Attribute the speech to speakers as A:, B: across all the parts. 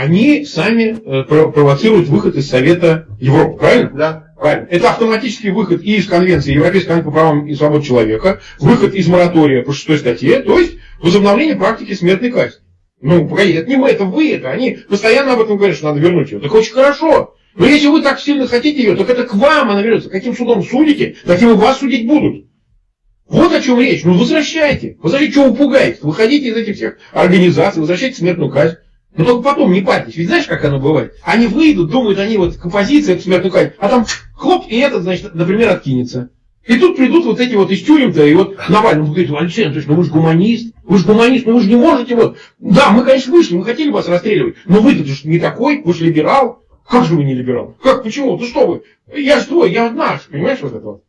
A: они сами э, провоцируют выход из Совета Европы, правильно?
B: Да.
A: Правильно. Это автоматический выход и из Конвенции Европейской конвенции по правам и свободам человека, выход из моратория по шестой статье, то есть возобновление практики смертной казни. Ну, погоди, это не мы, это вы, это они постоянно об этом говорят, что надо вернуть ее. Так очень хорошо. Но если вы так сильно хотите ее, так это к вам она вернется. Каким судом судите, таким и вас судить будут. Вот о чем речь. Ну, возвращайте. Возвращайте, чего вы пугаете? Выходите из этих всех организаций, возвращайте смертную казнь. Но только потом не парьтесь. Ведь знаешь, как оно бывает? Они выйдут, думают, они вот композиция, это смертную казнь, а там хлоп, и этот, значит, например, откинется. И тут придут вот эти вот из тюрем-то, и вот Навальный говорит, Алексей Анатольевич, ну вы же гуманист, вы же гуманист, ну вы же не можете вот. Да, мы, конечно, вышли, мы хотели вас расстреливать, но вы-то же не такой, вы же либерал. Как же вы не либерал? Как, почему? Ну что вы? Я же твой, я наш, понимаешь вот это вот?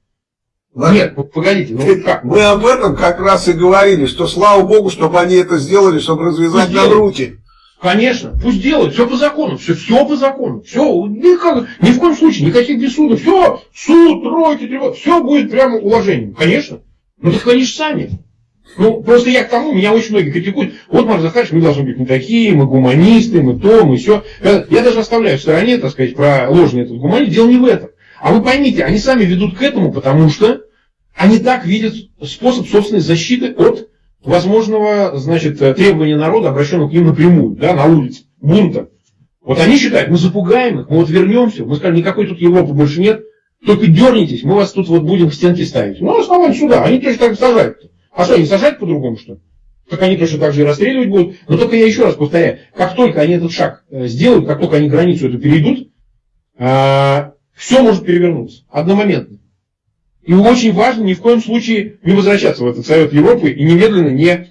A: Нет, погодите, ну как?
B: Мы об этом как раз и говорили, что слава богу, чтобы они это сделали, чтобы развязать нам руки.
A: Конечно, пусть делают, все по закону, все, все по закону, все, никак, ни в коем случае, никаких без все, суд, тройки, тревоги, все будет прямо уважением, конечно. Ну так они же сами. Ну, просто я к тому, меня очень многие критикуют. Вот, Марк Захарович, мы должны быть не такие, мы гуманисты, мы то, мы все. Я, я даже оставляю в стороне, так сказать, про ложный этот гуманизм. Дело не в этом. А вы поймите, они сами ведут к этому, потому что они так видят способ собственной защиты от возможного, значит, требования народа, обращенного к ним напрямую, да, на улице, бунта. Вот они считают, мы запугаем их, мы вот вернемся, мы скажем, никакой тут Европы больше нет, только дернитесь, мы вас тут вот будем в стенки ставить. Ну, основать сюда, они точно так сажают. А что, они сажать по-другому, что ли? Так они точно так же и расстреливать будут. Но только я еще раз повторяю, как только они этот шаг э, сделают, как только они границу эту перейдут, а, все может перевернуться одномоментно. И очень важно ни в коем случае не возвращаться в этот Совет Европы и немедленно не,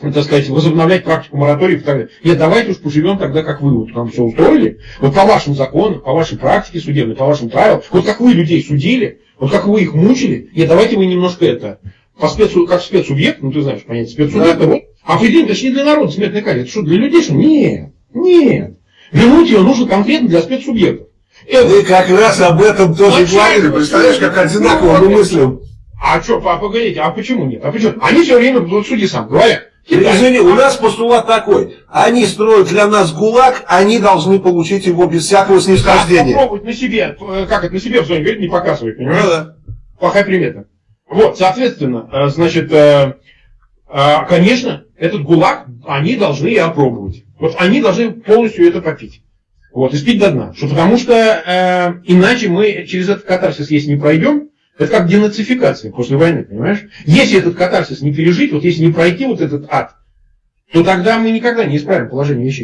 A: так сказать, возобновлять практику мораториев и так далее. Нет, давайте уж поживем тогда, как вы вот там все устроили, вот по вашим законам, по вашей практике судебной, по вашим правилам, вот как вы людей судили, вот как вы их мучили, нет, давайте вы немножко это, по спецу, как спецсубъект, ну ты знаешь понятие спецсубъекта, вот, определим, это же не для народа смертная казнь, это что, для людей что? Нет, нет. Вернуть ее нужно конкретно для спецсубъектов.
B: Мы как раз об этом тоже говорили. Представляешь, как одинаково мы мыслим.
A: А что, погодите, а почему нет? А почему? Они все время, вот суди сам, говорят.
B: Извини, у нас постулат такой. Они строят для нас ГУЛАГ, они должны получить его без всякого снисхождения.
A: попробовать на себе, э, как это на себе в зоне говорит, не показывай, понимаешь?
B: Ну, да.
A: Плохая примета. Вот, соответственно, э, значит, э, конечно, этот ГУЛАГ они должны и опробовать. Вот они должны полностью это попить. Вот, и спить до дна. Что, потому что э, иначе мы через этот катарсис, если не пройдем, это как денацификация после войны, понимаешь? Если этот катарсис не пережить, вот если не пройти вот этот ад, то тогда мы никогда не исправим положение вещей.